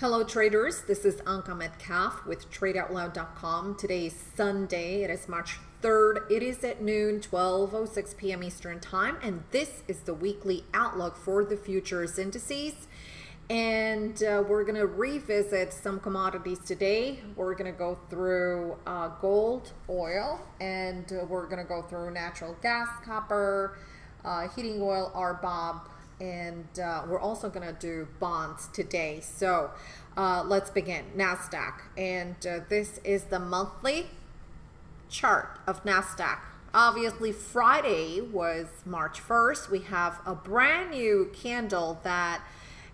Hello traders, this is Anka Metcalf with TradeOutloud.com. Today is Sunday, it is March 3rd. It is at noon, 12.06 p.m. Eastern Time, and this is the weekly outlook for the futures indices. And uh, we're going to revisit some commodities today. We're going to go through uh, gold, oil, and uh, we're going to go through natural gas, copper, uh, heating oil, RBOB, and uh, we're also going to do bonds today. So uh, let's begin. NASDAQ, and uh, this is the monthly chart of NASDAQ. Obviously, Friday was March 1st. We have a brand new candle that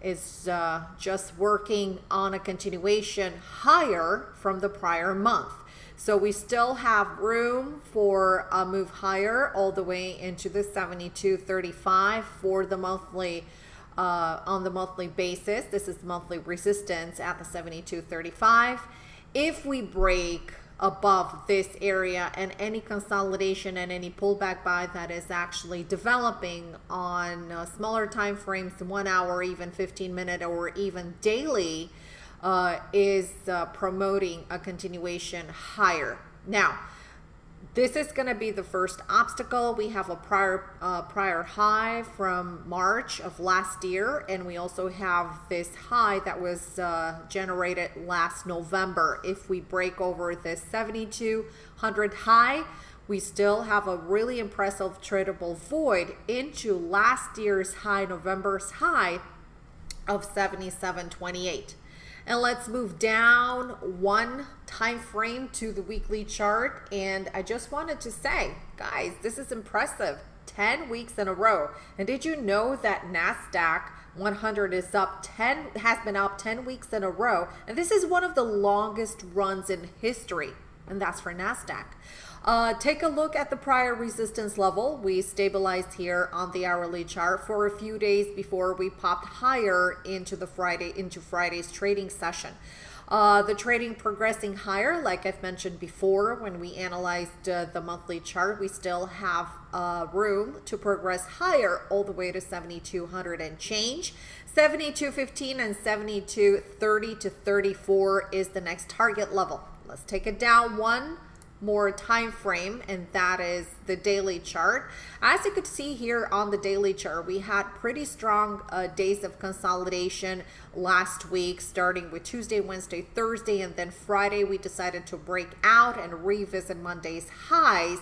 is uh, just working on a continuation higher from the prior month. So we still have room for a move higher all the way into the 72.35 for the monthly uh, on the monthly basis. This is monthly resistance at the 72.35. If we break above this area and any consolidation and any pullback buy that is actually developing on uh, smaller time frames, one hour, even 15 minute or even daily, uh, is uh, promoting a continuation higher. Now, this is going to be the first obstacle. We have a prior uh, prior high from March of last year, and we also have this high that was uh, generated last November. If we break over this 7200 high, we still have a really impressive tradable void into last year's high, November's high of 7728. And let's move down one time frame to the weekly chart. And I just wanted to say, guys, this is impressive. 10 weeks in a row. And did you know that NASDAQ 100 is up 10, has been up 10 weeks in a row. And this is one of the longest runs in history. And that's for NASDAQ. Uh, take a look at the prior resistance level. We stabilized here on the hourly chart for a few days before we popped higher into the Friday into Friday's trading session. Uh, the trading progressing higher, like I've mentioned before, when we analyzed uh, the monthly chart, we still have uh, room to progress higher all the way to 7,200 and change. 72.15 and 72.30 to 34 is the next target level. Let's take it down one more time frame and that is the daily chart. As you could see here on the daily chart we had pretty strong uh, days of consolidation last week starting with Tuesday Wednesday Thursday and then Friday we decided to break out and revisit Monday's highs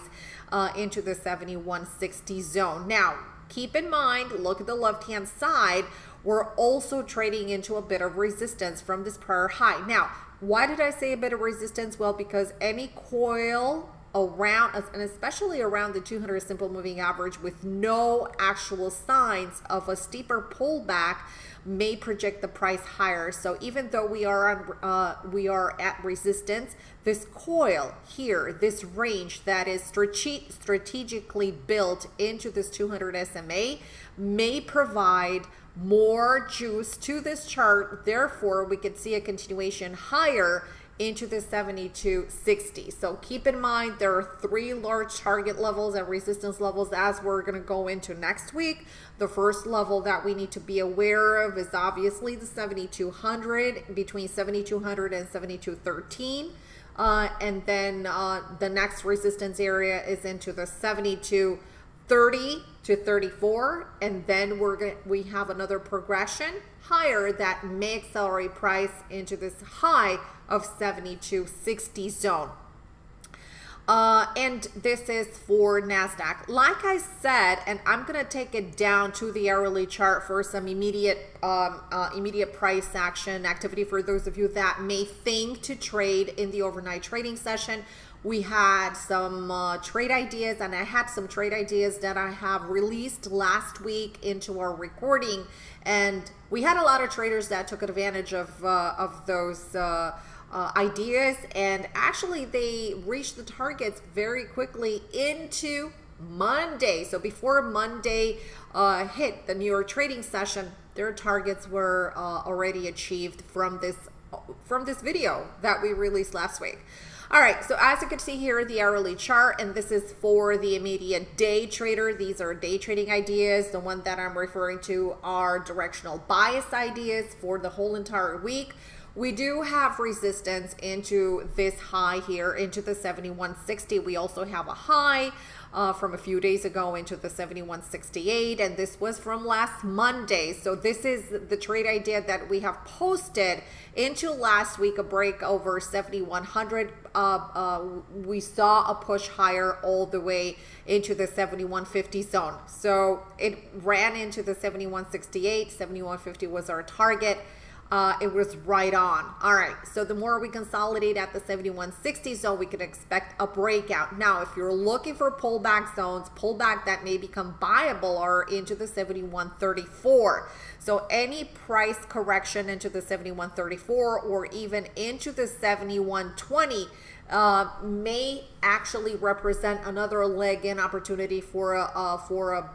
uh, into the 7160 zone. Now keep in mind look at the left hand side we're also trading into a bit of resistance from this prior high. Now why did I say a bit of resistance? Well, because any coil around us, and especially around the 200 simple moving average with no actual signs of a steeper pullback may project the price higher so even though we are on uh, we are at resistance this coil here this range that is strate strategically built into this 200 SMA may provide more juice to this chart. Therefore, we could see a continuation higher into the 7260. So keep in mind there are three large target levels and resistance levels as we're going to go into next week. The first level that we need to be aware of is obviously the 7200 between 7200 and 7213. Uh, and then uh, the next resistance area is into the 72 30 to 34 and then we're going we have another progression higher that may accelerate price into this high of 7260 zone uh, and this is for NASDAQ. Like I said, and I'm going to take it down to the hourly chart for some immediate um, uh, immediate price action activity for those of you that may think to trade in the overnight trading session we had some uh, trade ideas and I had some trade ideas that I have released last week into our recording. And we had a lot of traders that took advantage of uh, of those uh, uh ideas. And actually they reached the targets very quickly into Monday. So before Monday uh, hit the New York trading session their targets were uh, already achieved from this from this video that we released last week. All right, so as you can see here, the hourly chart, and this is for the immediate day trader. These are day trading ideas. The one that I'm referring to are directional bias ideas for the whole entire week. We do have resistance into this high here, into the 7160. We also have a high uh, from a few days ago into the 7168 and this was from last Monday. So this is the trade idea that we have posted into last week a break over 7100 uh, uh, we saw a push higher all the way into the 7150 zone. So it ran into the 7168 7150 was our target uh, it was right on. All right, so the more we consolidate at the 7160 zone, we can expect a breakout. Now, if you're looking for pullback zones, pullback that may become buyable are into the 7134. So any price correction into the 7134 or even into the 7120 uh, may actually represent another leg in opportunity for a, uh, for a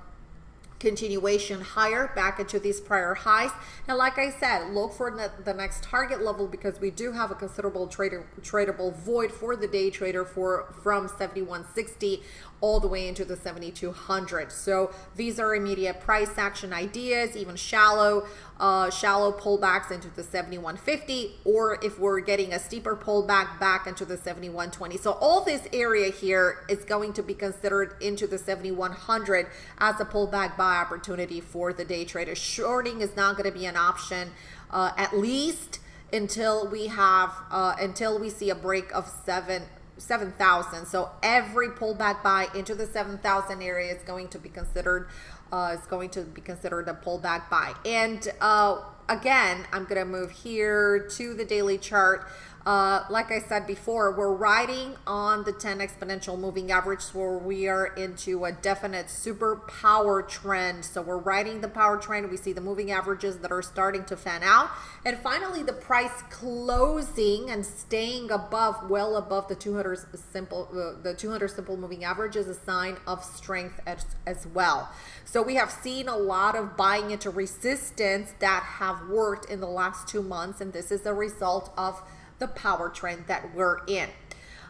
continuation higher back into these prior highs. And like I said look for the, next target level because we do have a considerable trader tradable void for the day trader for from 7160 all the way into the 7200 so these are immediate price action ideas even shallow uh, shallow pullbacks into the 7150 or if we're getting a steeper pullback back into the 7120 so all this area here is going to be considered into the 7100 as a pullback buy opportunity for the day trader. Shorting is not going to be an option uh, at least until we have uh, until we see a break of seven 7,000. So every pullback buy into the 7,000 area is going to be considered uh, is going to be considered a pullback buy. And uh, again, I'm going to move here to the daily chart. Uh, like I said before, we're riding on the 10 exponential moving average where we are into a definite super power trend. So we're riding the power trend. We see the moving averages that are starting to fan out. And finally, the price closing and staying above, well above the 200 simple, uh, the 200 simple moving average is a sign of strength as, as well. So we have seen a lot of buying into resistance that have worked in the last two months. And this is a result of the power trend that we're in.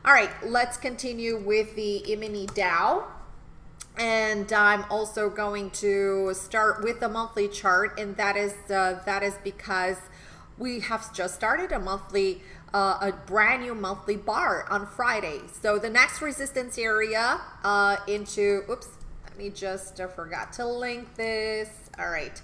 All right, let's continue with the E-mini Dow. And I'm also going to start with the monthly chart, and that is uh, that is because we have just started a monthly, uh, a brand new monthly bar on Friday. So the next resistance area uh, into, oops, let me just, I uh, forgot to link this. All right,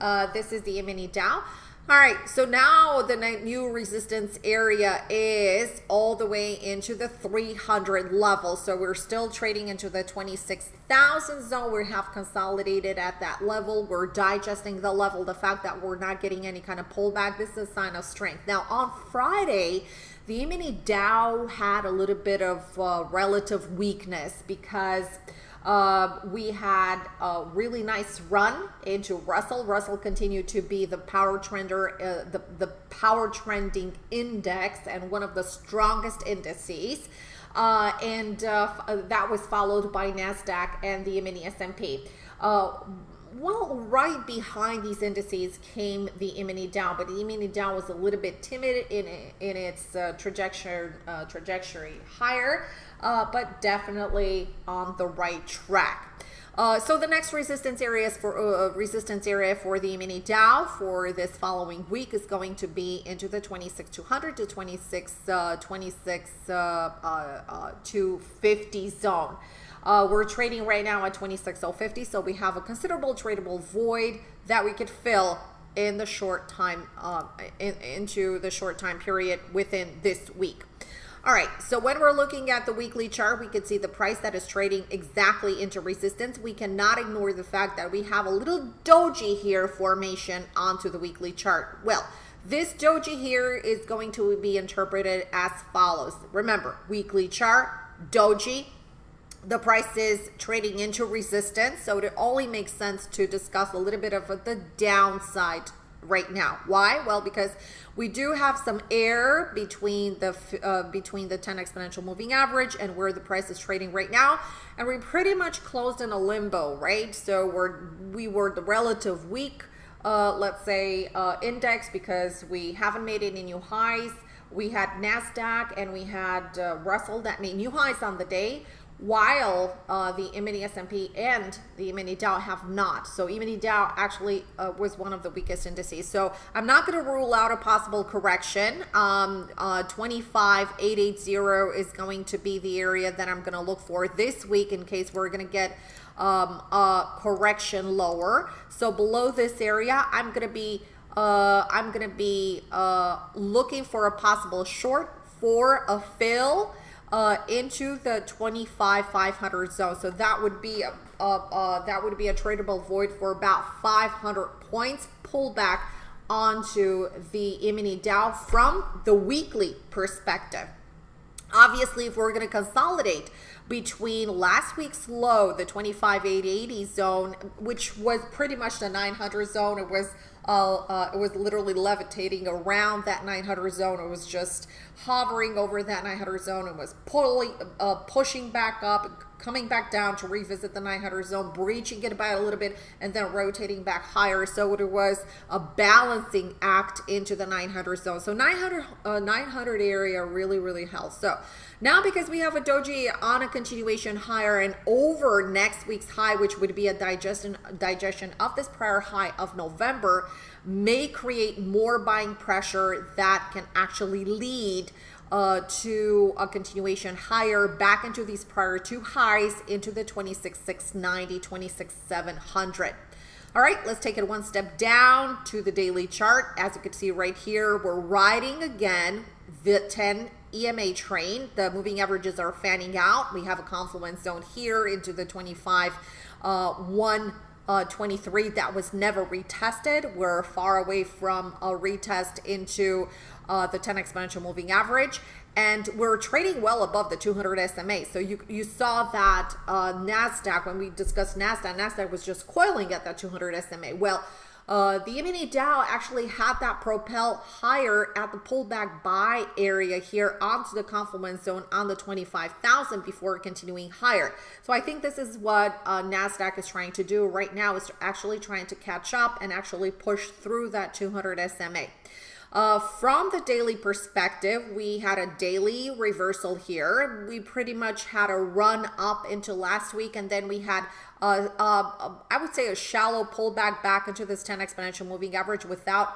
uh, this is the mini Dow. All right, so now the new resistance area is all the way into the 300 level. So we're still trading into the 26,000 zone. We have consolidated at that level. We're digesting the level. The fact that we're not getting any kind of pullback, this is a sign of strength. Now on Friday, the mini Dow had a little bit of uh, relative weakness because uh, we had a really nice run into Russell. Russell continued to be the power trender, uh, the, the power trending index and one of the strongest indices. Uh, and uh, uh, that was followed by NASDAQ and the mini S&P. Uh, well, right behind these indices came the mini Dow, but the mini Dow was a little bit timid in in its uh, trajectory uh, trajectory higher uh, but definitely on the right track. Uh, so the next resistance areas for uh, resistance area for the mini Dow for this following week is going to be into the 26200 to 26 uh, 26 uh, uh, 250 zone. Uh, we're trading right now at 26050, so we have a considerable tradable void that we could fill in the short time uh, in, into the short time period within this week. All right, so when we're looking at the weekly chart, we can see the price that is trading exactly into resistance. We cannot ignore the fact that we have a little doji here formation onto the weekly chart. Well, this doji here is going to be interpreted as follows. Remember, weekly chart, doji, the price is trading into resistance. So it only makes sense to discuss a little bit of the downside right now. Why? Well, because we do have some air between the uh, between the 10 exponential moving average and where the price is trading right now, and we pretty much closed in a limbo, right? So we're we were the relative weak uh, let's say, uh, index because we haven't made any new highs. We had NASDAQ and we had uh, Russell that made new highs on the day while uh, the E-mini S&P and the E-mini Dow have not. So E-mini Dow actually uh, was one of the weakest indices. So I'm not going to rule out a possible correction. Um, uh, 25880 is going to be the area that I'm going to look for this week in case we're going to get um, a correction lower. So below this area, I'm going to be uh, I'm going to be uh, looking for a possible short for a fill uh, into the 25 500 zone. So that would be a, a, a, that would be a tradable void for about 500 points pullback onto the E-mini Dow from the weekly perspective. Obviously, if we're going to consolidate between last week's low, the 25,880 zone, which was pretty much the 900 zone, it was uh, uh, it was literally levitating around that 900 zone. It was just hovering over that 900 zone and was pulling, uh, pushing back up, coming back down to revisit the 900 zone, breaching it by a little bit, and then rotating back higher. So it was a balancing act into the 900 zone. So 900, uh, 900 area really, really held. So now because we have a doji on a continuation higher and over next week's high, which would be a digestion, digestion of this prior high of November, may create more buying pressure that can actually lead uh, to a continuation higher back into these prior two highs into the 26,690, 26,700. All right, let's take it one step down to the daily chart. As you can see right here, we're riding again the 10 EMA train. The moving averages are fanning out. We have a confluence zone here into the 25, uh, 1, uh, 23 that was never retested. We're far away from a retest into uh, the 10 exponential moving average and we're trading well above the 200 SMA. So you, you saw that uh, NASDAQ, when we discussed NASDAQ, NASDAQ was just coiling at that 200 SMA. Well, uh, the mini Dow actually had that propel higher at the pullback buy area here onto the confluence zone on the 25,000 before continuing higher. So I think this is what uh, NASDAQ is trying to do right now is actually trying to catch up and actually push through that 200 SMA. Uh, from the daily perspective, we had a daily reversal here. We pretty much had a run up into last week, and then we had, a, I would say, a shallow pullback back into this 10 exponential moving average without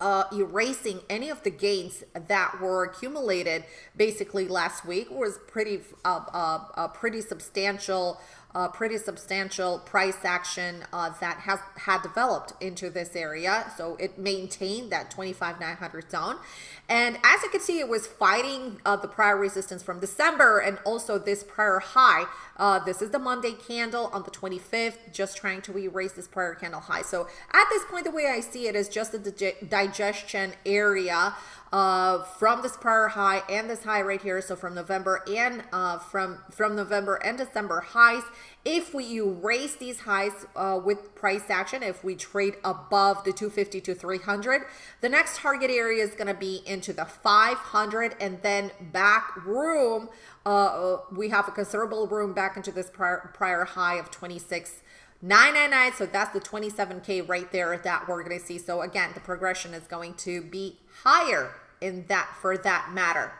uh, erasing any of the gains that were accumulated basically last week was pretty uh, uh, uh pretty substantial uh, pretty substantial price action uh, that has had developed into this area. So it maintained that 25,900 zone. And as you can see, it was fighting uh, the prior resistance from December and also this prior high. Uh, this is the Monday candle on the 25th, just trying to erase this prior candle high. So at this point, the way I see it is just a digestion area uh, from this prior high and this high right here. So from November and uh, from, from November and December highs. If we erase these highs uh, with price action, if we trade above the 250 to 300, the next target area is going to be into the 500 and then back room. Uh, we have a considerable room back into this prior, prior high of 26. 999 so that's the 27k right there that we're going to see so again the progression is going to be higher in that for that matter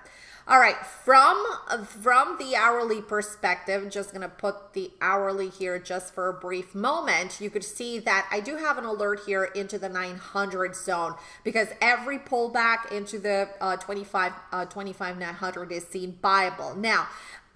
all right from from the hourly perspective just gonna put the hourly here just for a brief moment. You could see that i do have an alert here into the 900 zone because every pullback into the uh, 25 uh, 25 900 is seen buyable now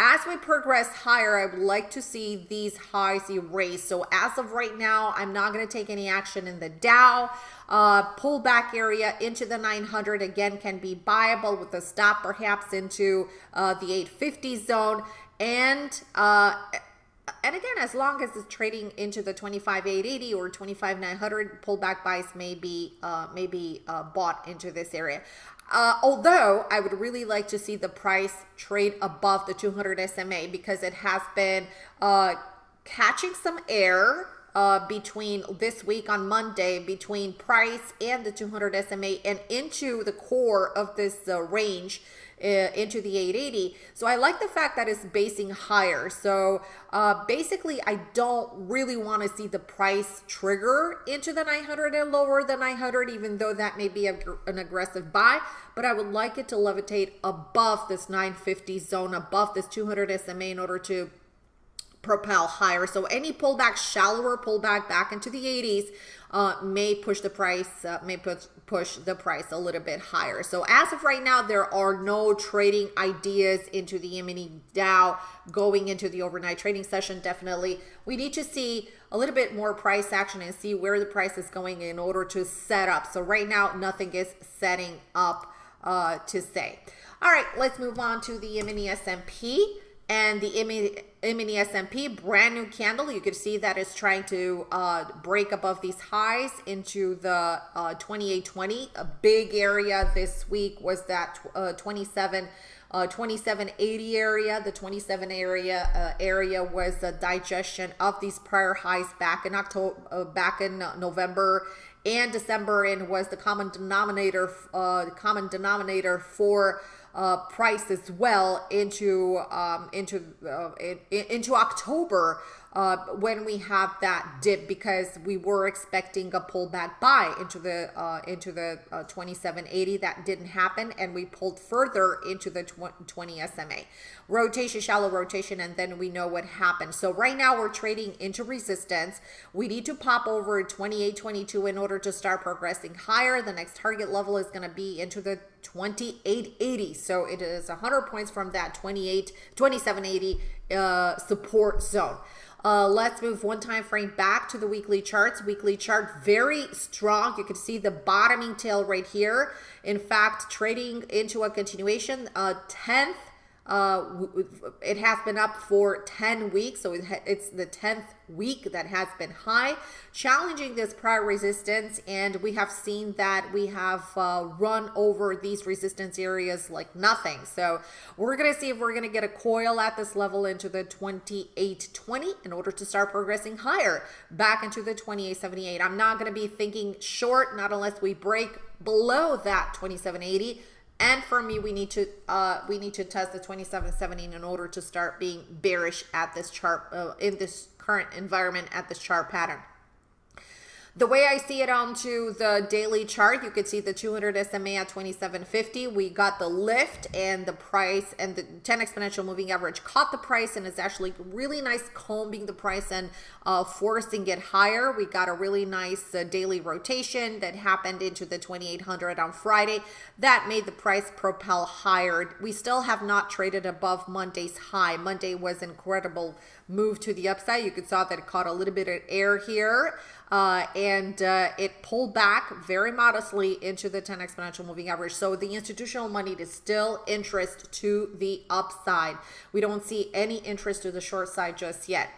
as we progress higher, I would like to see these highs erased. So as of right now, I'm not going to take any action in the Dow. Uh, pullback area into the 900 again can be buyable with a stop perhaps into uh, the 850 zone. And uh, and again, as long as it's trading into the 25,880 or 25,900, pullback buys may be, uh, may be uh, bought into this area. Uh, although I would really like to see the price trade above the 200 SMA because it has been uh, catching some air uh, between this week on Monday between price and the 200 SMA and into the core of this uh, range into the 880. So I like the fact that it's basing higher. So uh, basically, I don't really want to see the price trigger into the 900 and lower the 900, even though that may be a, an aggressive buy. But I would like it to levitate above this 950 zone, above this 200 SMA in order to propel higher. So any pullback, shallower pullback back into the 80s uh, may push the price, uh, may push, push the price a little bit higher. So as of right now, there are no trading ideas into the E-mini Dow going into the overnight trading session. Definitely, we need to see a little bit more price action and see where the price is going in order to set up. So right now, nothing is setting up uh, to say. All right, let's move on to the mini S&P and the mini S&P brand new candle. You can see that it's trying to uh, break above these highs into the uh, 2820. A big area this week was that uh, 27 uh, 2780 area. The 27 area uh, area was the digestion of these prior highs back in October, uh, back in November and December, and was the common denominator, uh, common denominator for uh, price as well into um, into uh, in, into October uh, when we have that dip because we were expecting a pullback buy into the uh, into the uh, 2780 that didn't happen and we pulled further into the 20 SMA rotation shallow rotation and then we know what happened. So right now we're trading into resistance. We need to pop over 2822 in order to start progressing higher. The next target level is going to be into the 2880 so it is 100 points from that 28 2780 uh, support zone uh, let's move one time frame back to the weekly charts. Weekly chart very strong. You can see the bottoming tail right here. In fact, trading into a continuation, uh, 10th uh, it has been up for 10 weeks, so it's the 10th week that has been high, challenging this prior resistance. And we have seen that we have uh, run over these resistance areas like nothing. So we're going to see if we're going to get a coil at this level into the 2820 in order to start progressing higher back into the 2878. I'm not going to be thinking short, not unless we break below that 2780 and for me, we need to uh, we need to test the 2770 in order to start being bearish at this chart uh, in this current environment at this chart pattern. The way I see it onto the daily chart, you could see the 200 SMA at 2750. We got the lift and the price and the 10 exponential moving average caught the price and is actually really nice combing the price and uh, forcing it higher. We got a really nice uh, daily rotation that happened into the 2800 on Friday. That made the price propel higher. We still have not traded above Monday's high. Monday was an incredible move to the upside. You could saw that it caught a little bit of air here uh, and uh, it pulled back very modestly into the 10 exponential moving average. So the institutional money is still interest to the upside. We don't see any interest to the short side just yet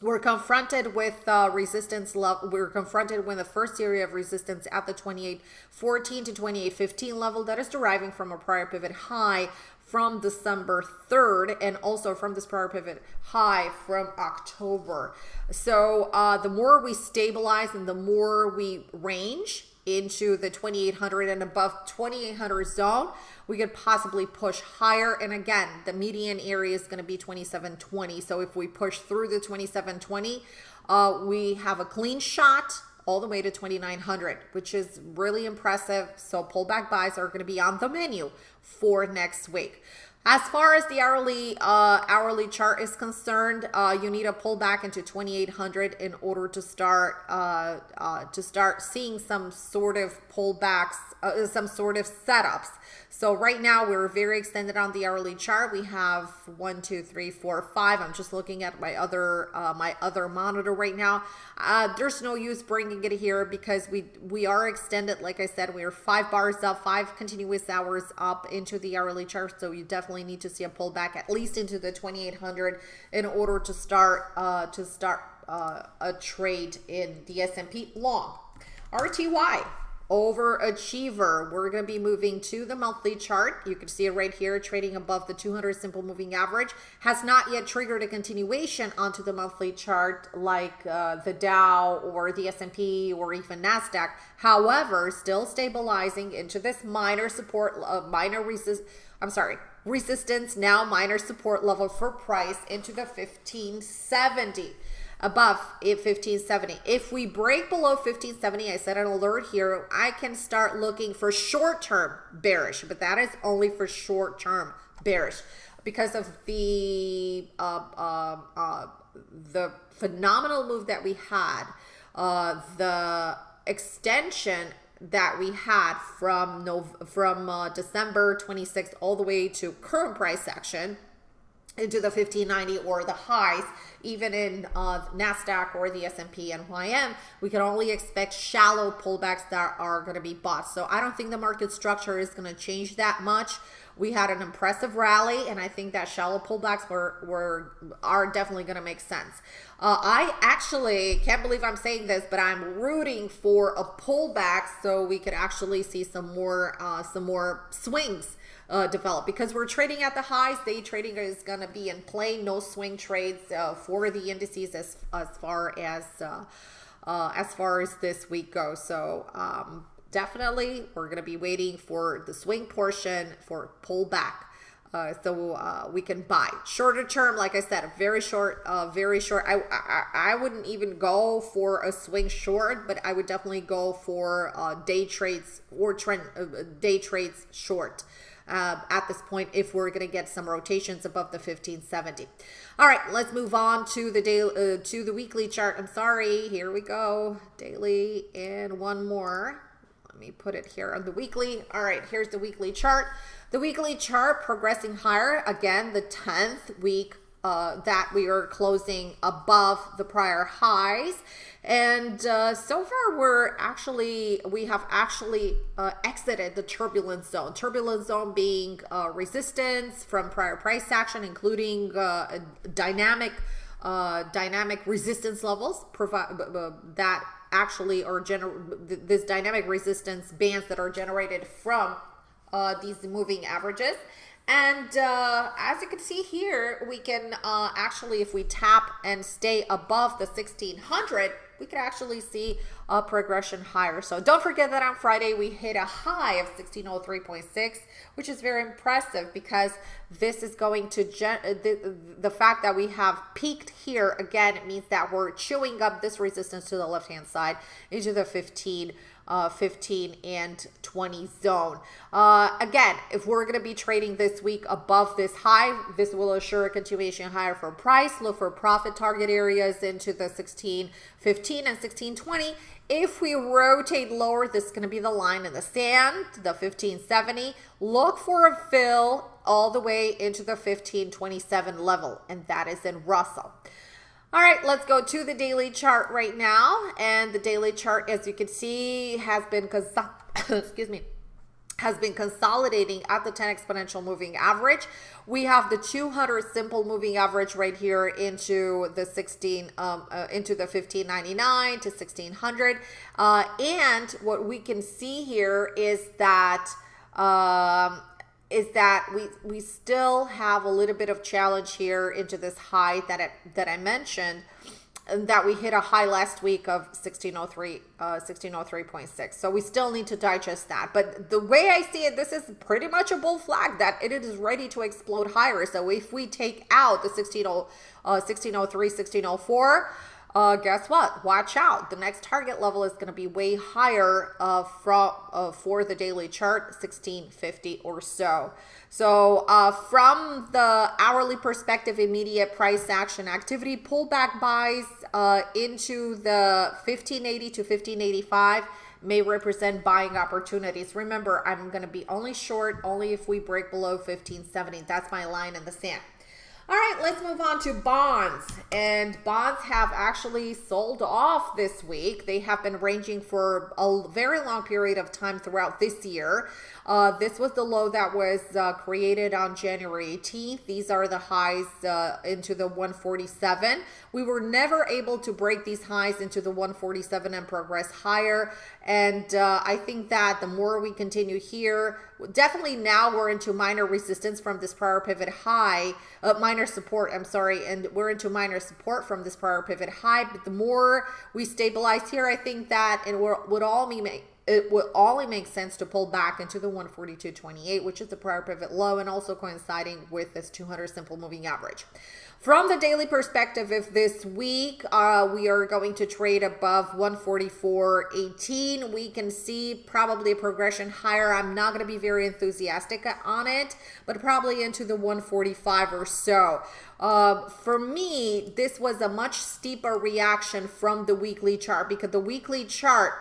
we're confronted with uh, resistance level. We're confronted with the first area of resistance at the 2814 to 2815 level that is deriving from a prior pivot high from December 3rd and also from this prior pivot high from October. So uh, the more we stabilize and the more we range into the 2800 and above 2800 zone, we could possibly push higher. And again, the median area is going to be 2720. So if we push through the 2720, uh, we have a clean shot all the way to 2900 which is really impressive so pullback buys are going to be on the menu for next week as far as the hourly uh, hourly chart is concerned, uh, you need to pull back into 2800 in order to start uh, uh, to start seeing some sort of pullbacks, uh, some sort of setups. So right now we're very extended on the hourly chart. We have one, two, three, four, five. I'm just looking at my other uh, my other monitor right now. Uh, there's no use bringing it here because we we are extended. Like I said, we are five bars up, five continuous hours up into the hourly chart. So you definitely need to see a pullback at least into the 2800 in order to start uh, to start uh, a trade in the S&P long. RTY overachiever. We're going to be moving to the monthly chart. You can see it right here, trading above the 200 simple moving average. Has not yet triggered a continuation onto the monthly chart like uh, the Dow or the S&P or even NASDAQ. However, still stabilizing into this minor support, uh, minor resist, I'm sorry, resistance, now minor support level for price into the 1570 above 1570. If we break below 1570, I set an alert here, I can start looking for short-term bearish, but that is only for short-term bearish because of the uh, uh, uh, the phenomenal move that we had, uh, the extension that we had from no from uh, December 26th all the way to current price action into the 1590 or the highs even in uh, NASDAQ or the S&P NYM, we can only expect shallow pullbacks that are going to be bought. So I don't think the market structure is going to change that much. We had an impressive rally, and I think that shallow pullbacks were, were are definitely going to make sense. Uh, I actually can't believe I'm saying this, but I'm rooting for a pullback so we could actually see some more uh, some more swings uh, develop because we're trading at the highs. Day trading is going to be in play. No swing trades uh, for the indices as as far as uh, uh as far as this week goes. So um, definitely, we're going to be waiting for the swing portion for pullback. Uh, so uh, we can buy shorter term like i said a very short uh, very short I, I, I wouldn't even go for a swing short but i would definitely go for uh, day trades or trend uh, day trades short uh, at this point if we're going to get some rotations above the 1570. All right, let's move on to the daily uh, to the weekly chart. I'm sorry. Here we go. Daily and one more. Let me put it here on the weekly. All right, here's the weekly chart. The weekly chart progressing higher again, the 10th week uh, that we are closing above the prior highs. And uh, so far, we're actually, we have actually uh, exited the turbulence zone. Turbulence zone being uh, resistance from prior price action, including uh, dynamic, uh, dynamic resistance levels that actually are gener this dynamic resistance bands that are generated from these moving averages. And uh, as you can see here, we can uh, actually, if we tap and stay above the 1600, we can actually see a progression higher. So don't forget that on Friday, we hit a high of 1603.6, which is very impressive because this is going to, uh, the, the fact that we have peaked here, again, it means that we're chewing up this resistance to the left-hand side into the 15 uh, 15 and 20 zone. Uh, again, if we're going to be trading this week above this high, this will assure a continuation higher for price. Look for profit target areas into the 16, 15 and 16, 20. If we rotate lower, this is going to be the line in the sand, the 1570. Look for a fill all the way into the 1527 level, and that is in Russell. All right, let's go to the daily chart right now. And the daily chart, as you can see, has been, excuse me, has been consolidating at the 10 exponential moving average. We have the 200 simple moving average right here into the 16, um, uh, into the 1599 to 1600. Uh, and what we can see here is that um, is that we we still have a little bit of challenge here into this high that I, that I mentioned that we hit a high last week of 1603 uh 1603.6 so we still need to digest that. But the way i see it this is pretty much a bull flag that it is ready to explode higher. So if we take out the 16, uh, 1603 1604 uh, guess what? Watch out. The next target level is going to be way higher uh, from, uh, for the daily chart, 1650 or so. So uh, from the hourly perspective, immediate price action activity, pullback buys uh, into the 1580 to 1585 may represent buying opportunities. Remember, I'm going to be only short only if we break below 1570. That's my line in the sand. All right, let's move on to bonds. And bonds have actually sold off this week. They have been ranging for a very long period of time throughout this year. Uh, this was the low that was uh, created on January 18th. These are the highs uh, into the 147. We were never able to break these highs into the 147 and progress higher. And uh, I think that the more we continue here, definitely now we're into minor resistance from this prior pivot high, uh, minor support, I'm sorry, and we're into minor support from this prior pivot high. But the more we stabilize here, I think that it would all be it would only make sense to pull back into the 142.28, which is the prior pivot low and also coinciding with this 200 simple moving average. From the daily perspective, if this week uh, we are going to trade above 144.18, we can see probably a progression higher. I'm not going to be very enthusiastic on it, but probably into the 145 or so. Uh, for me, this was a much steeper reaction from the weekly chart because the weekly chart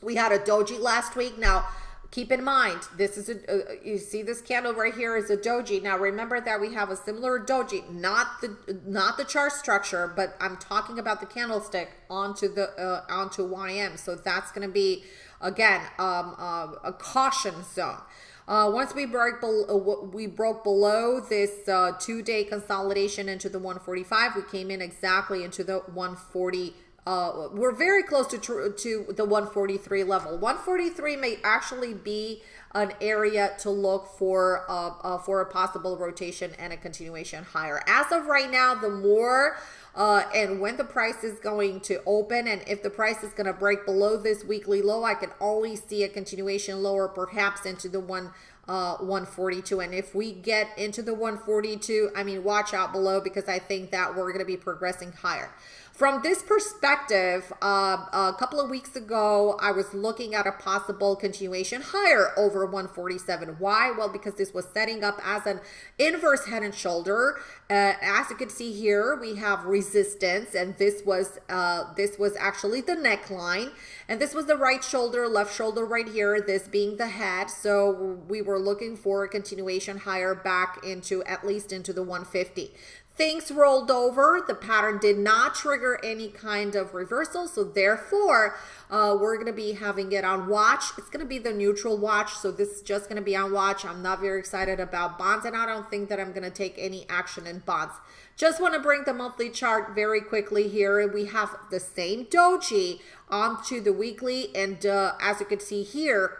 we had a doji last week. Now, keep in mind, this is a, uh, you see this candle right here is a doji. Now, remember that we have a similar doji, not the not the chart structure, but I'm talking about the candlestick onto the uh, onto YM. So that's going to be again um, uh, a caution zone. Uh, once we broke below, uh, we broke below this uh, two-day consolidation into the 145, we came in exactly into the 140 uh, we're very close to to the 143 level. 143 may actually be an area to look for uh, uh, for a possible rotation and a continuation higher. As of right now, the more uh, and when the price is going to open and if the price is going to break below this weekly low, I can only see a continuation lower, perhaps into the one uh, 142. And if we get into the 142, I mean, watch out below because I think that we're going to be progressing higher. From this perspective, uh, a couple of weeks ago, I was looking at a possible continuation higher over 147. Why? Well, because this was setting up as an inverse head and shoulder. Uh, as you can see here, we have resistance, and this was uh, this was actually the neckline, and this was the right shoulder, left shoulder right here. This being the head. So we were looking for a continuation higher back into at least into the 150. Things rolled over. The pattern did not trigger any kind of reversal. So therefore, uh, we're going to be having it on watch. It's going to be the neutral watch. So this is just going to be on watch. I'm not very excited about bonds and I don't think that I'm going to take any action in bonds. Just want to bring the monthly chart very quickly here. And we have the same doji onto the weekly. And uh, as you can see here,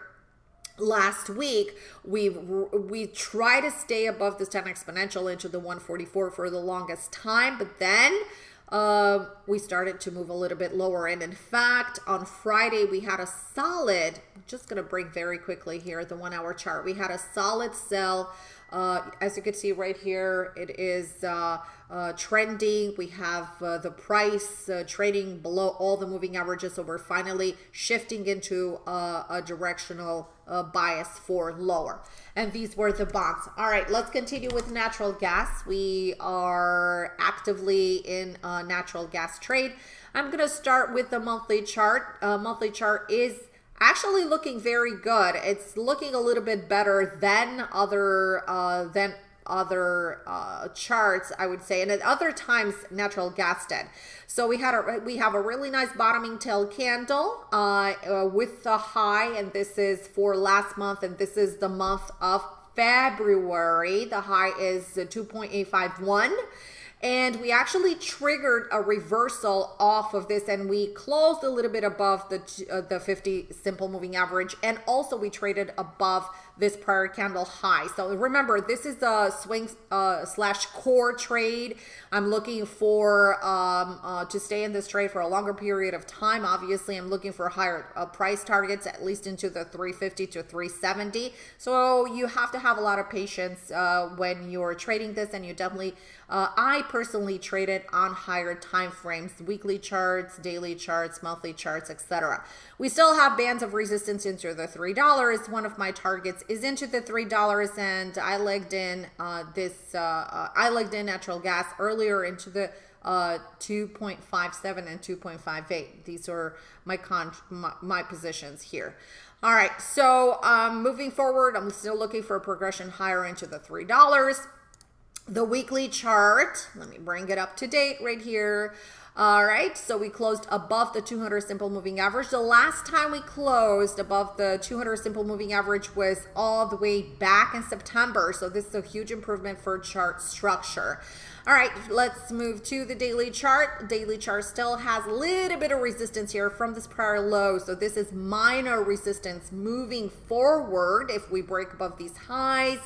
last week we we try to stay above this 10 exponential into the 144 for the longest time but then uh, we started to move a little bit lower and in fact on friday we had a solid just gonna bring very quickly here the one hour chart we had a solid sell uh, as you can see right here, it is uh, uh, trending. We have uh, the price uh, trading below all the moving averages. So we're finally shifting into uh, a directional bias for lower. And these were the bonds. All right, let's continue with natural gas. We are actively in a natural gas trade. I'm going to start with the monthly chart. monthly chart is actually looking very good. It's looking a little bit better than other uh, than other uh, charts, I would say, and at other times natural gas did. So we had a we have a really nice bottoming tail candle uh, uh, with the high, and this is for last month, and this is the month of February. The high is 2.851 and we actually triggered a reversal off of this and we closed a little bit above the uh, the 50 simple moving average and also we traded above this prior candle high. So remember this is a swing uh, slash core trade. I'm looking for um, uh, to stay in this trade for a longer period of time. Obviously i'm looking for higher uh, price targets at least into the 350 to 370 so you have to have a lot of patience uh, when you're trading this and you definitely uh, I personally trade it on higher time frames, weekly charts, daily charts, monthly charts, etc. We still have bands of resistance into the $3. One of my targets is into the $3 and I legged in uh, this, uh, uh I legged in natural gas earlier into the uh, 2.57 and 2.58. These are my, con my, my positions here. All right, so um, moving forward, I'm still looking for a progression higher into the $3. The weekly chart. Let me bring it up to date right here. All right, so we closed above the 200 simple moving average. The last time we closed above the 200 simple moving average was all the way back in September. So this is a huge improvement for chart structure. All right, let's move to the daily chart. Daily chart still has a little bit of resistance here from this prior low. So this is minor resistance moving forward if we break above these highs.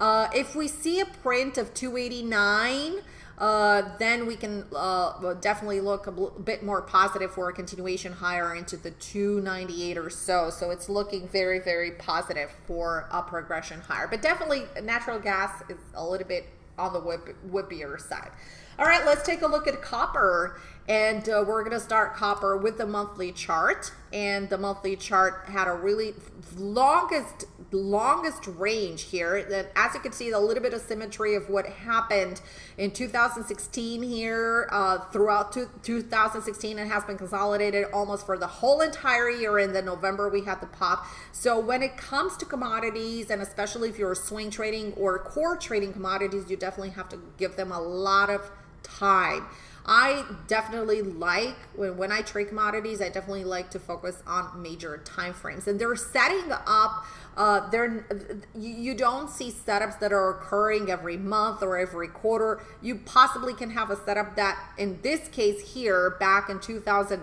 Uh, if we see a print of 289, uh, then we can uh, definitely look a bit more positive for a continuation higher into the 298 or so. So it's looking very, very positive for a progression higher. But definitely natural gas is a little bit on the whip, whippier side. All right, let's take a look at copper. And uh, we're going to start copper with the monthly chart. And the monthly chart had a really longest longest range here. And as you can see, a little bit of symmetry of what happened in 2016 here uh, throughout 2016. and has been consolidated almost for the whole entire year. In the November, we had the pop. So when it comes to commodities, and especially if you're swing trading or core trading commodities, you definitely have to give them a lot of time. I definitely like when, when I trade commodities, I definitely like to focus on major time frames. And they're setting up uh, they're you don't see setups that are occurring every month or every quarter. You possibly can have a setup that, in this case here, back in 2000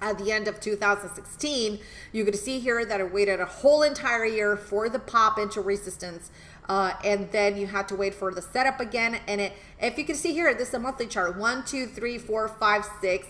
at the end of 2016, you could see here that it waited a whole entire year for the pop into resistance. Uh, and then you had to wait for the setup again. And it, if you can see here, this is a monthly chart. One, two, three, four, five, six,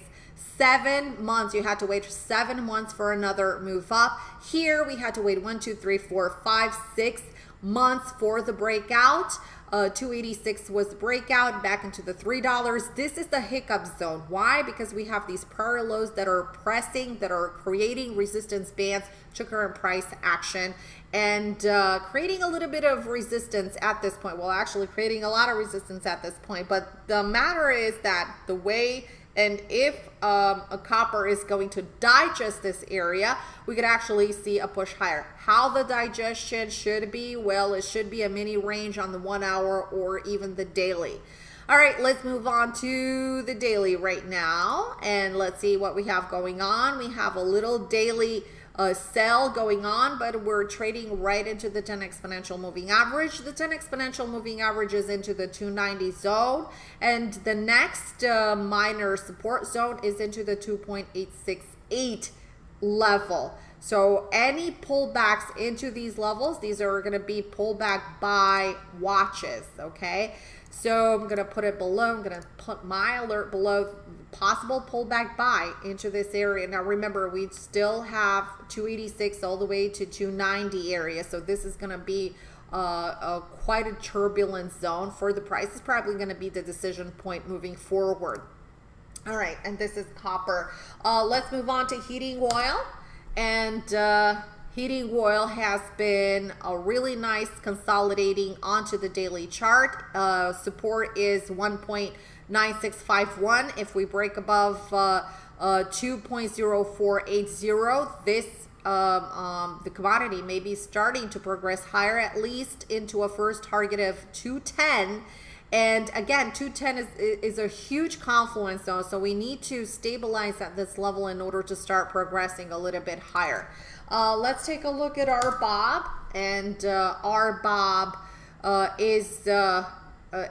seven months. You had to wait seven months for another move up. Here we had to wait one, two, three, four, five, six months for the breakout. Uh, 286 was the breakout back into the $3. This is the hiccup zone. Why? Because we have these prior lows that are pressing, that are creating resistance bands to current price action and uh, creating a little bit of resistance at this point. Well, actually creating a lot of resistance at this point. But the matter is that the way and if um, a copper is going to digest this area, we could actually see a push higher. How the digestion should be, well, it should be a mini range on the one hour or even the daily. All right, let's move on to the daily right now. And let's see what we have going on. We have a little daily a sell going on, but we're trading right into the 10 exponential moving average. The 10 exponential moving average is into the 290 zone, and the next uh, minor support zone is into the 2.868 level. So any pullbacks into these levels, these are going to be pullback by watches, okay? So I'm going to put it below. I'm going to put my alert below possible pullback buy into this area. Now remember, we still have 286 all the way to 290 area. So this is going to be uh, quite a turbulent zone for the price. It's probably going to be the decision point moving forward. All right, and this is copper. Uh, let's move on to heating oil. And uh, heating oil has been a really nice consolidating onto the daily chart. Uh, support is 1. 9651. If we break above uh, uh, 2.0480, this um, um, the commodity may be starting to progress higher, at least into a first target of 210. And again, 210 is, is a huge confluence zone, so we need to stabilize at this level in order to start progressing a little bit higher. Uh, let's take a look at RBOB, And uh, Bob uh, is uh, uh,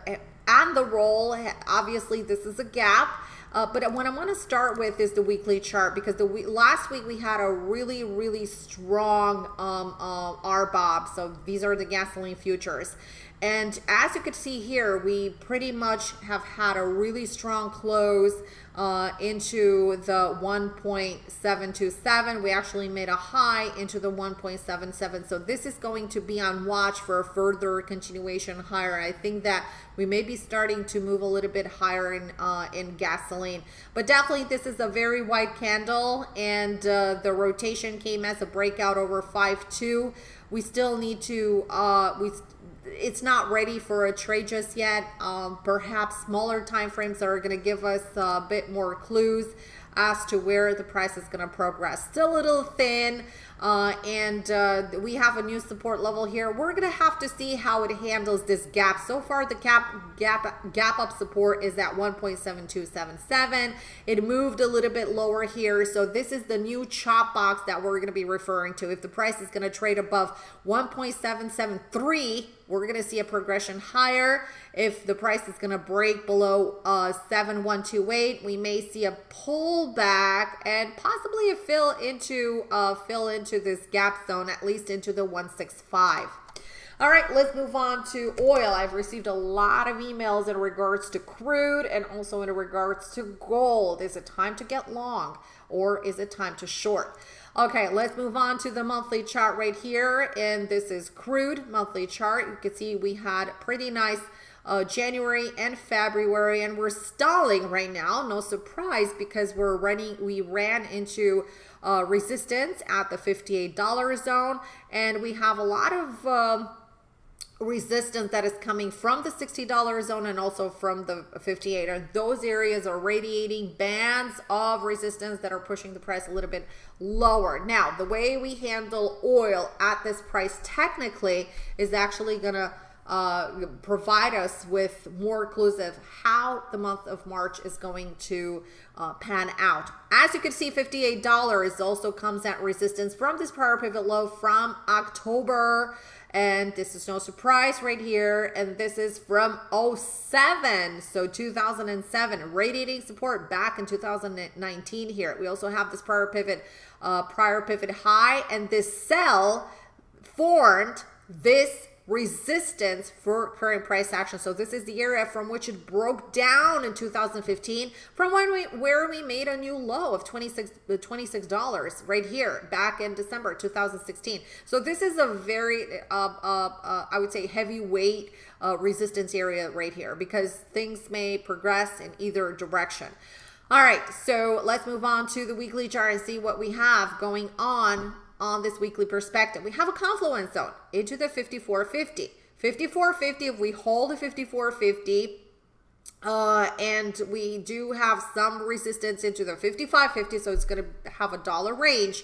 and the roll. Obviously, this is a gap. Uh, but what I want to start with is the weekly chart because the we last week we had a really, really strong um, uh, RBOB. So these are the gasoline futures. And as you can see here, we pretty much have had a really strong close uh, into the 1.727. We actually made a high into the 1.77. So this is going to be on watch for a further continuation higher. I think that we may be starting to move a little bit higher in, uh, in gasoline. But definitely this is a very wide candle and uh, the rotation came as a breakout over 5.2. We still need to, uh, we it's not ready for a trade just yet. Um, perhaps smaller time frames are going to give us a bit more clues as to where the price is going to progress. Still a little thin. Uh, and uh, we have a new support level here. We're gonna have to see how it handles this gap. So far, the gap gap gap up support is at 1.7277. It moved a little bit lower here, so this is the new chop box that we're gonna be referring to. If the price is gonna trade above 1.773 we're going to see a progression higher. If the price is going to break below uh, 7128, we may see a pullback and possibly a fill into uh, fill into this gap zone, at least into the 165. All right, let's move on to oil. I've received a lot of emails in regards to crude and also in regards to gold. Is it time to get long or is it time to short? Okay, let's move on to the monthly chart right here. And this is crude monthly chart. You can see we had pretty nice uh, January and February, and we're stalling right now. No surprise because we're running, we ran into uh, resistance at the $58 zone, and we have a lot of um, resistance that is coming from the $60 zone and also from the 58 and those areas are radiating bands of resistance that are pushing the price a little bit lower. Now the way we handle oil at this price technically is actually gonna uh, provide us with more clues of how the month of March is going to uh, pan out. As you can see, $58 also comes at resistance from this prior pivot low from October and this is no surprise right here. And this is from 07 so 2007 radiating support back in 2019 here. We also have this prior pivot uh, prior pivot high. And this sell formed this resistance for current price action. So this is the area from which it broke down in 2015 from when we where we made a new low of 26 $26 right here back in December 2016. So this is a very uh, uh, uh, I would say heavyweight uh, resistance area right here because things may progress in either direction. All right, so let's move on to the weekly chart and see what we have going on on this weekly perspective. We have a confluence zone into the 5450. 5450, if we hold the 5450, uh, and we do have some resistance into the 5550, so it's going to have a dollar range.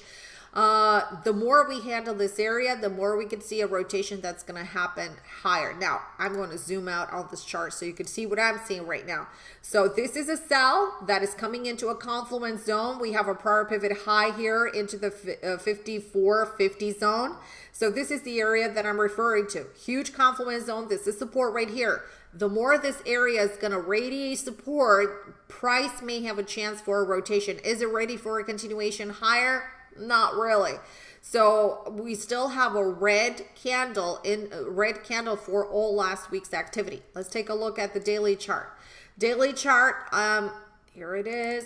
Uh, the more we handle this area, the more we can see a rotation that's going to happen higher. Now, I'm going to zoom out on this chart so you can see what I'm seeing right now. So this is a sell that is coming into a confluence zone. We have a prior pivot high here into the uh, 5450 zone. So this is the area that I'm referring to. Huge confluence zone. This is support right here. The more this area is going to radiate support, price may have a chance for a rotation. Is it ready for a continuation higher? Not really. So we still have a red candle in red candle for all last week's activity. Let's take a look at the daily chart. Daily chart, um, here it is.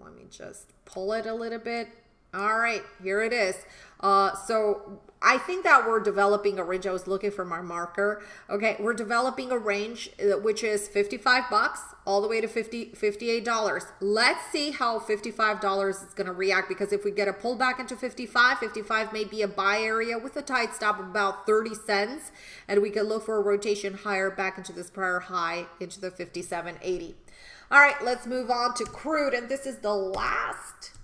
Let me just pull it a little bit. All right, here it is. Uh, so I think that we're developing a range. I was looking for my marker. Okay, we're developing a range uh, which is 55 bucks all the way to 50 $58. Let's see how $55 is going to react because if we get a pullback into 55, 55 may be a buy area with a tight stop of about 30 cents and we can look for a rotation higher back into this prior high into the 57.80. All right, let's move on to crude and this is the last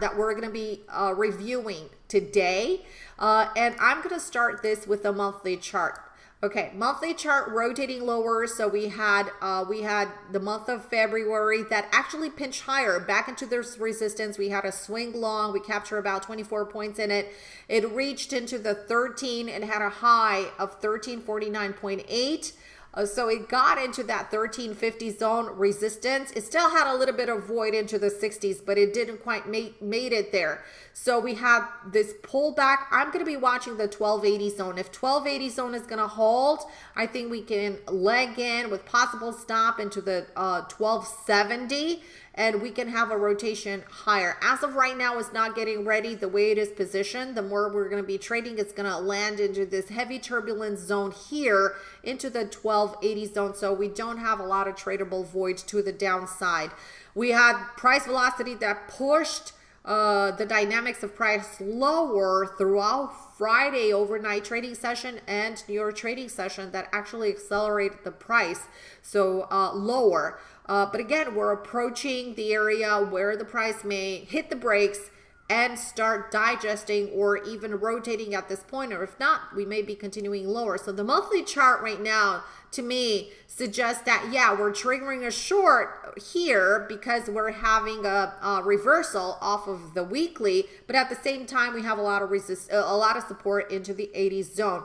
that we're going to be uh, reviewing today. Uh, and I'm going to start this with a monthly chart. Okay, monthly chart rotating lower. So we had uh, we had the month of February that actually pinched higher back into this resistance. We had a swing long. We captured about 24 points in it. It reached into the 13 and had a high of 1349.8. Uh, so it got into that 1350 zone resistance. It still had a little bit of void into the 60s, but it didn't quite make made it there. So we have this pullback. I'm going to be watching the 1280 zone. If 1280 zone is going to hold, I think we can leg in with possible stop into the uh, 1270 and we can have a rotation higher. As of right now, it's not getting ready the way it is positioned. The more we're going to be trading, it's going to land into this heavy turbulence zone here into the 1280 zone. So we don't have a lot of tradable void to the downside. We had price velocity that pushed uh, the dynamics of price lower throughout Friday overnight trading session and New York trading session that actually accelerated the price so uh, lower. Uh, but again, we're approaching the area where the price may hit the brakes and start digesting or even rotating at this point, or if not, we may be continuing lower. So the monthly chart right now, to me, suggests that, yeah, we're triggering a short here because we're having a, a reversal off of the weekly, but at the same time, we have a lot of resist, a lot of support into the 80s zone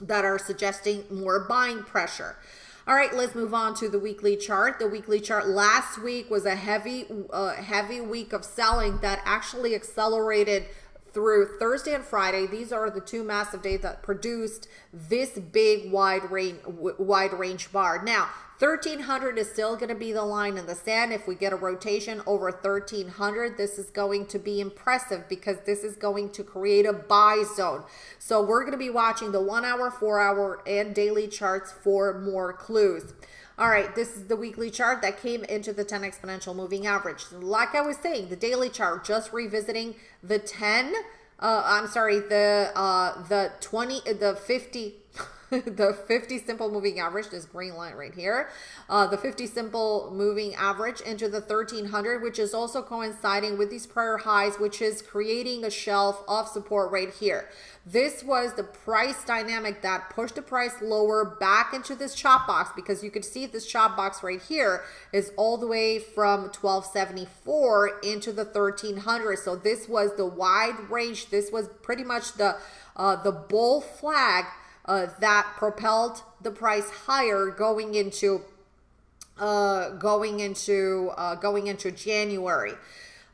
that are suggesting more buying pressure. All right, let's move on to the weekly chart. The weekly chart last week was a heavy, uh, heavy week of selling that actually accelerated through Thursday and Friday. These are the two massive days that produced this big wide range, wide range bar. Now, 1300 is still going to be the line in the sand. If we get a rotation over 1300, this is going to be impressive because this is going to create a buy zone. So we're going to be watching the one hour, four hour, and daily charts for more clues. All right, this is the weekly chart that came into the 10 exponential moving average. Like I was saying, the daily chart, just revisiting the 10, uh, I'm sorry, the uh, the 20, the 50, the 50 simple moving average, this green line right here, uh, the 50 simple moving average into the 1300, which is also coinciding with these prior highs, which is creating a shelf of support right here. This was the price dynamic that pushed the price lower back into this chop box because you could see this chop box right here is all the way from 1274 into the 1300. So this was the wide range. This was pretty much the uh, the bull flag uh, that propelled the price higher going into uh, going into uh, going into January.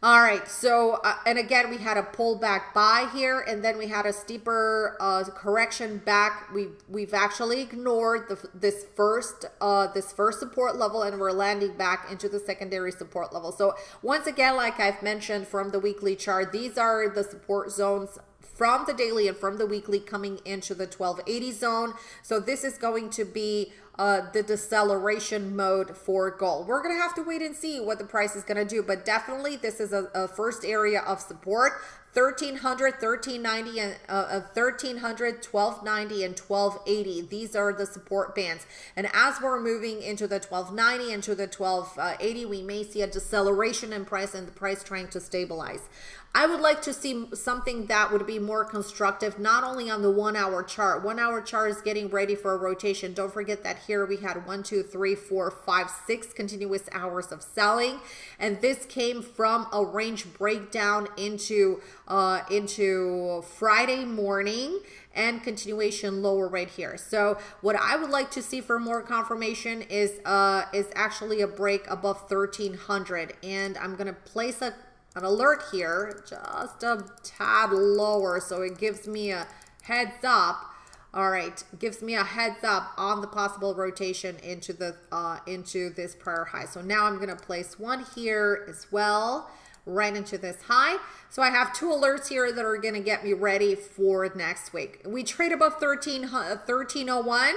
All right, so, uh, and again, we had a pullback buy here, and then we had a steeper uh, correction back. We, we've actually ignored the, this first uh, this first support level, and we're landing back into the secondary support level. So once again, like I've mentioned from the weekly chart, these are the support zones from the daily and from the weekly coming into the 1280 zone. So this is going to be uh, the deceleration mode for gold. We're going to have to wait and see what the price is going to do, but definitely this is a, a first area of support. 1300 1390 and uh, 1300 1290 and 1280 these are the support bands and as we're moving into the 1290 into the 1280 we may see a deceleration in price and the price trying to stabilize I would like to see something that would be more constructive, not only on the one hour chart. One hour chart is getting ready for a rotation. Don't forget that here we had one, two, three, four, five, six continuous hours of selling. And this came from a range breakdown into, uh, into Friday morning and continuation lower right here. So what I would like to see for more confirmation is, uh, is actually a break above 1300. And I'm going to place a an alert here, just a tad lower, so it gives me a heads up. All right, gives me a heads up on the possible rotation into the uh, into this prior high. So now I'm gonna place one here as well, right into this high. So I have two alerts here that are gonna get me ready for next week. We trade above 13, 1301.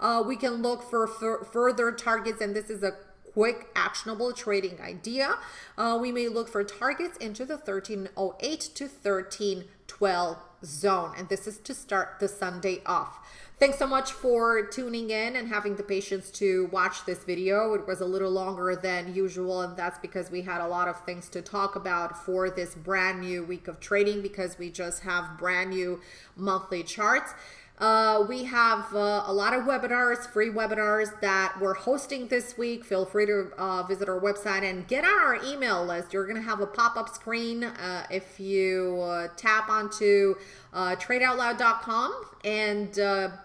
Uh, we can look for further targets, and this is a quick actionable trading idea. Uh, we may look for targets into the 1308 to 1312 zone. And this is to start the Sunday off. Thanks so much for tuning in and having the patience to watch this video. It was a little longer than usual, and that's because we had a lot of things to talk about for this brand new week of trading because we just have brand new monthly charts. Uh, we have uh, a lot of webinars, free webinars that we're hosting this week. Feel free to uh, visit our website and get on our email list. You're going to have a pop-up screen uh, if you uh, tap onto uh, tradeoutloud.com and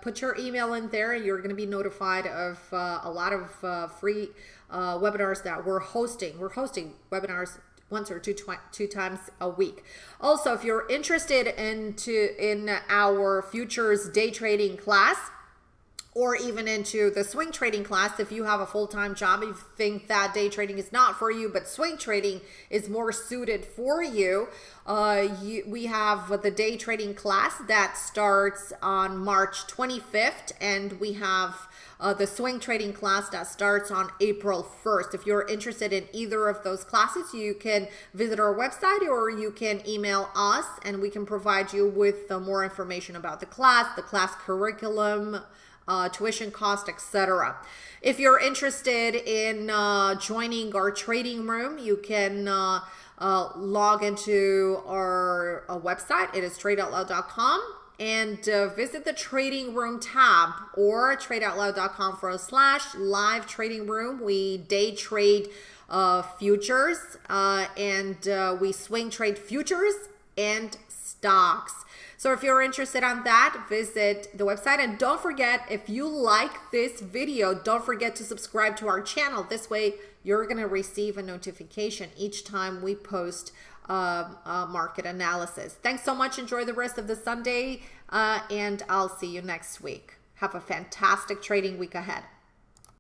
put your email in there. You're going to be notified of a lot of free webinars that we're hosting. We're hosting webinars once or two two times a week. Also, if you're interested into in our futures day trading class, or even into the swing trading class if you have a full-time job you think that day trading is not for you but swing trading is more suited for you, uh, you we have the day trading class that starts on march 25th and we have uh, the swing trading class that starts on April 1st. If you're interested in either of those classes, you can visit our website or you can email us and we can provide you with uh, more information about the class, the class curriculum, uh, tuition cost, etc. If you're interested in uh, joining our trading room, you can uh, uh, log into our uh, website. It is tradeoutloud.com and uh, visit the trading room tab or tradeoutloud.com forward slash live trading room. We day trade uh, futures uh, and uh, we swing trade futures and stocks. So if you're interested on that, visit the website. And don't forget, if you like this video, don't forget to subscribe to our channel. This way, you're going to receive a notification each time we post uh, uh, market analysis. Thanks so much. Enjoy the rest of the Sunday, uh, and I'll see you next week. Have a fantastic trading week ahead.